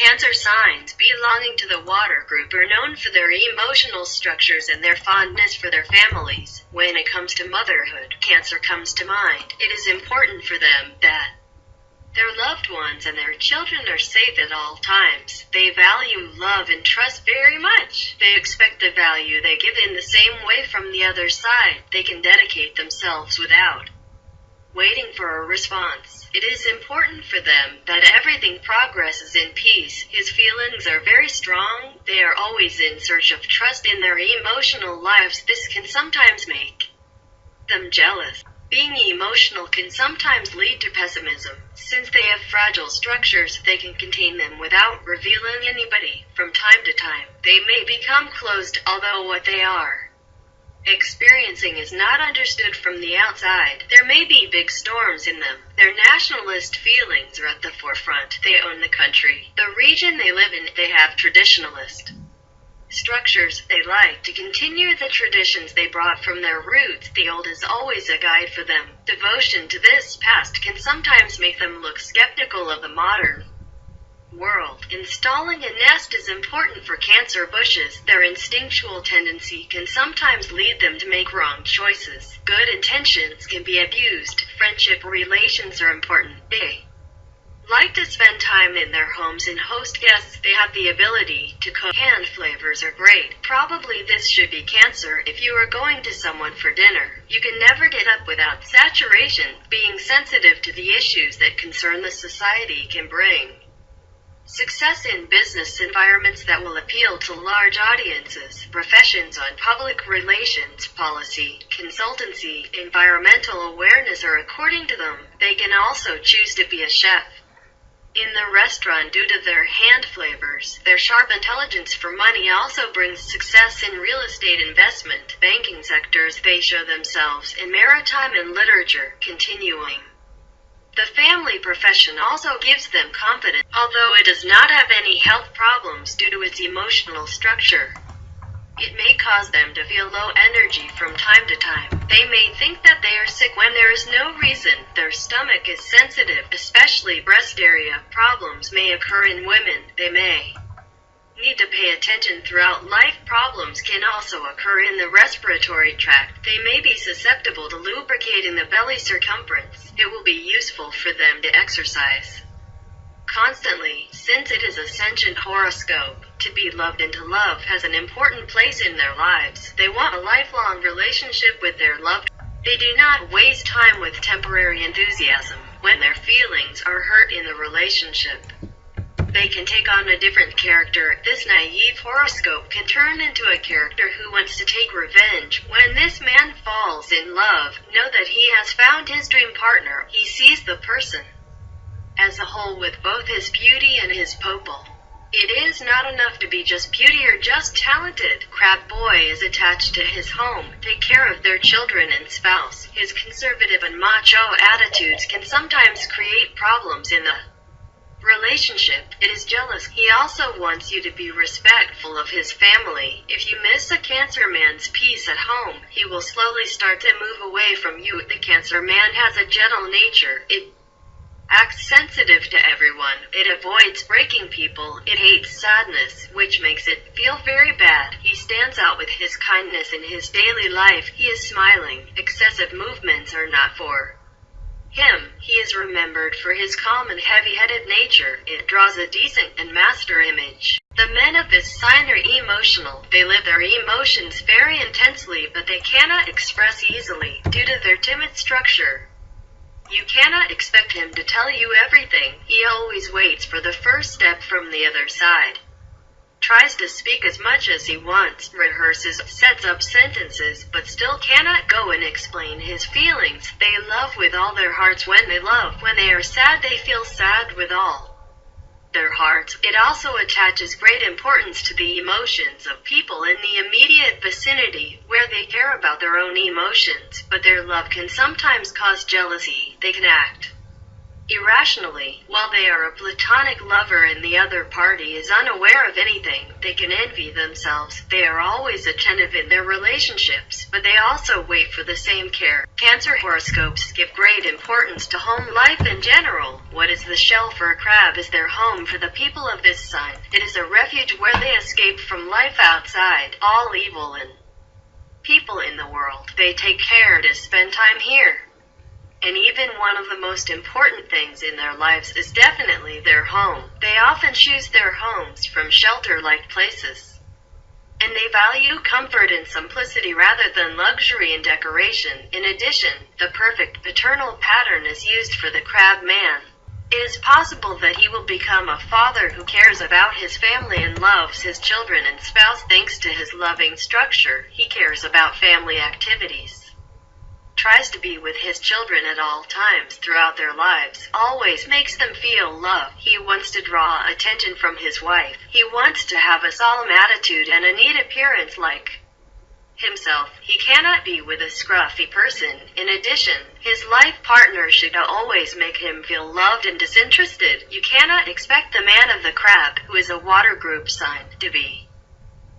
Cancer signs belonging to the water group are known for their emotional structures and their fondness for their families. When it comes to motherhood, Cancer comes to mind. It is important for them that their loved ones and their children are safe at all times. They value love and trust very much. They expect the value they give in the same way from the other side. They can dedicate themselves without waiting for a response. It is important for them that everything progresses in peace. His feelings are very strong. They are always in search of trust in their emotional lives. This can sometimes make them jealous. Being emotional can sometimes lead to pessimism. Since they have fragile structures, they can contain them without revealing anybody. From time to time, they may become closed, although what they are experiencing is not understood from the outside. There may be big storms in them. Their nationalist feelings are at the forefront. They own the country. The region they live in, they have traditionalist structures. They like to continue the traditions they brought from their roots. The old is always a guide for them. Devotion to this past can sometimes make them look skeptical of the modern world. Installing a nest is important for cancer bushes. Their instinctual tendency can sometimes lead them to make wrong choices. Good intentions can be abused. Friendship relations are important. They like to spend time in their homes and host guests. They have the ability to cook. Hand flavors are great. Probably this should be cancer. If you are going to someone for dinner, you can never get up without saturation. Being sensitive to the issues that concern the society can bring Success in business environments that will appeal to large audiences, professions on public relations, policy, consultancy, environmental awareness or according to them, they can also choose to be a chef. In the restaurant due to their hand flavors, their sharp intelligence for money also brings success in real estate investment, banking sectors they show themselves in maritime and literature, continuing. The family profession also gives them confidence, although it does not have any health problems due to its emotional structure. It may cause them to feel low energy from time to time. They may think that they are sick when there is no reason. Their stomach is sensitive, especially breast area. Problems may occur in women. They may need to pay attention throughout life. Problems can also occur in the respiratory tract. They may be susceptible to lubricating the belly circumference. It will be useful for them to exercise constantly, since it is a sentient horoscope. To be loved and to love has an important place in their lives. They want a lifelong relationship with their loved. They do not waste time with temporary enthusiasm when their feelings are hurt in the relationship they can take on a different character. This naive horoscope can turn into a character who wants to take revenge. When this man falls in love, know that he has found his dream partner. He sees the person as a whole with both his beauty and his popal. It is not enough to be just beauty or just talented. Crab Boy is attached to his home, take care of their children and spouse. His conservative and macho attitudes can sometimes create problems in the relationship, it is jealous. He also wants you to be respectful of his family. If you miss a Cancer man's peace at home, he will slowly start to move away from you. The Cancer man has a gentle nature. It acts sensitive to everyone. It avoids breaking people. It hates sadness, which makes it feel very bad. He stands out with his kindness in his daily life. He is smiling. Excessive movements are not for remembered for his calm and heavy-headed nature. It draws a decent and master image. The men of this sign are emotional. They live their emotions very intensely, but they cannot express easily due to their timid structure. You cannot expect him to tell you everything. He always waits for the first step from the other side tries to speak as much as he wants, rehearses, sets up sentences, but still cannot go and explain his feelings. They love with all their hearts when they love. When they are sad, they feel sad with all their hearts. It also attaches great importance to the emotions of people in the immediate vicinity, where they care about their own emotions, but their love can sometimes cause jealousy. They can act irrationally, while they are a platonic lover and the other party is unaware of anything, they can envy themselves. They are always attentive in their relationships, but they also wait for the same care. Cancer horoscopes give great importance to home life in general. What is the shell for a crab is their home for the people of this sign. It is a refuge where they escape from life outside, all evil and people in the world. They take care to spend time here. And even one of the most important things in their lives is definitely their home. They often choose their homes from shelter-like places. And they value comfort and simplicity rather than luxury and decoration. In addition, the perfect paternal pattern is used for the crab man. It is possible that he will become a father who cares about his family and loves his children and spouse thanks to his loving structure. He cares about family activities tries to be with his children at all times throughout their lives, always makes them feel love. He wants to draw attention from his wife. He wants to have a solemn attitude and a neat appearance like himself. He cannot be with a scruffy person. In addition, his life partner should always make him feel loved and disinterested. You cannot expect the man of the crab, who is a water group sign, to be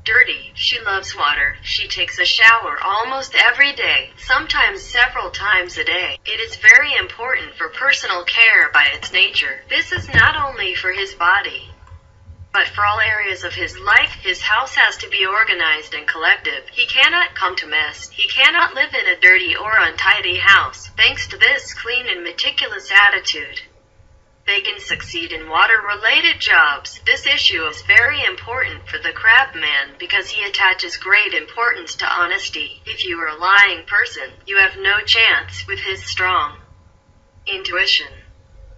dirty. She loves water. She takes a shower almost every day, sometimes several times a day. It is very important for personal care by its nature. This is not only for his body, but for all areas of his life, his house has to be organized and collective. He cannot come to mess. He cannot live in a dirty or untidy house. Thanks to this clean and meticulous attitude, they can succeed in water-related jobs. This issue is very important for the crabman because he attaches great importance to honesty. If you are a lying person, you have no chance with his strong intuition.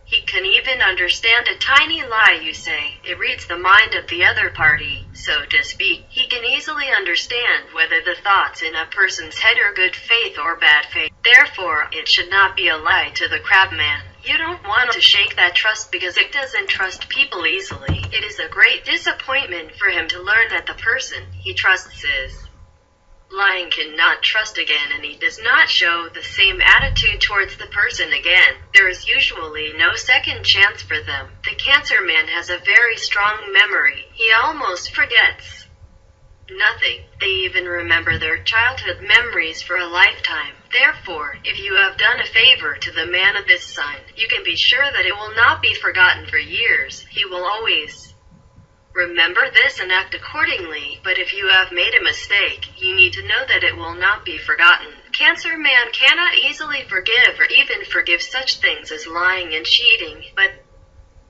He can even understand a tiny lie you say. It reads the mind of the other party, so to speak. He can easily understand whether the thoughts in a person's head are good faith or bad faith. Therefore, it should not be a lie to the crabman. You don't want to shake that trust because it doesn't trust people easily. It is a great disappointment for him to learn that the person he trusts is lying cannot trust again and he does not show the same attitude towards the person again. There is usually no second chance for them. The cancer man has a very strong memory. He almost forgets nothing. They even remember their childhood memories for a lifetime. Therefore, if you have done a favor to the man of this sign, you can be sure that it will not be forgotten for years. He will always remember this and act accordingly. But if you have made a mistake, you need to know that it will not be forgotten. Cancer man cannot easily forgive or even forgive such things as lying and cheating, but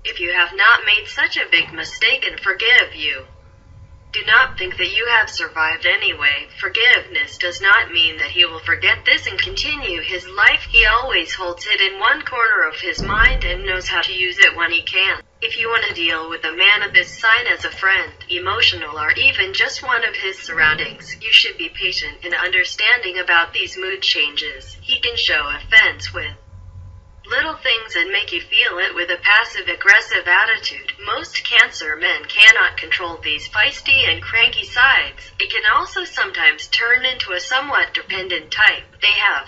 if you have not made such a big mistake and forgive you, do not think that you have survived anyway. Forgiveness does not mean that he will forget this and continue his life. He always holds it in one corner of his mind and knows how to use it when he can. If you want to deal with a man of this sign as a friend, emotional, or even just one of his surroundings, you should be patient and understanding about these mood changes. He can show offense with things and make you feel it with a passive aggressive attitude. Most cancer men cannot control these feisty and cranky sides. It can also sometimes turn into a somewhat dependent type. They have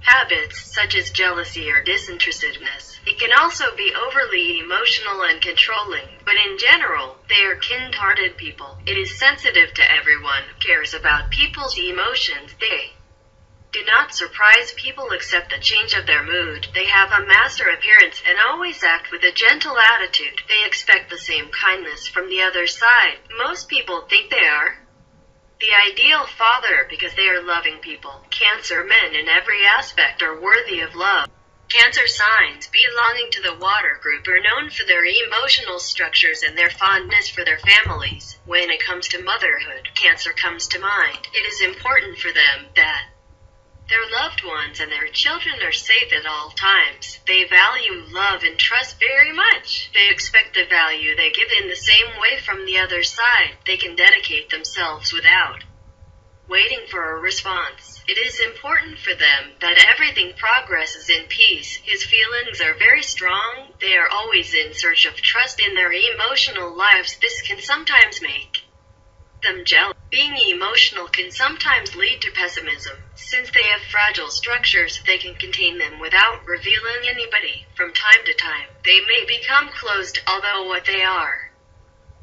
habits such as jealousy or disinterestedness. It can also be overly emotional and controlling, but in general, they are kind-hearted people. It is sensitive to everyone, cares about people's emotions. They do not surprise people accept the change of their mood. They have a master appearance and always act with a gentle attitude. They expect the same kindness from the other side. Most people think they are the ideal father because they are loving people. Cancer men in every aspect are worthy of love. Cancer signs belonging to the water group are known for their emotional structures and their fondness for their families. When it comes to motherhood, Cancer comes to mind. It is important for them that their loved ones and their children are safe at all times. They value love and trust very much. They expect the value they give in the same way from the other side. They can dedicate themselves without waiting for a response. It is important for them that everything progresses in peace. His feelings are very strong. They are always in search of trust in their emotional lives. This can sometimes make them jealous. Being emotional can sometimes lead to pessimism. Since they have fragile structures, they can contain them without revealing anybody. From time to time, they may become closed, although what they are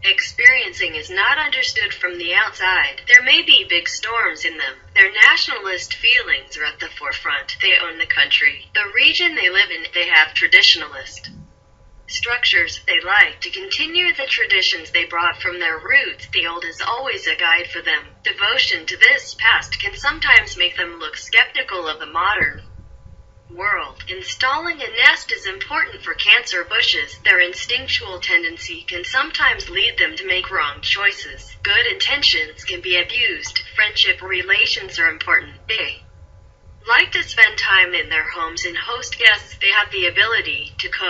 experiencing is not understood from the outside. There may be big storms in them. Their nationalist feelings are at the forefront. They own the country. The region they live in, they have traditionalist structures. They like to continue the traditions they brought from their roots. The old is always a guide for them. Devotion to this past can sometimes make them look skeptical of the modern world. Installing a nest is important for cancer bushes. Their instinctual tendency can sometimes lead them to make wrong choices. Good intentions can be abused. Friendship relations are important. They like to spend time in their homes and host guests. They have the ability to cook.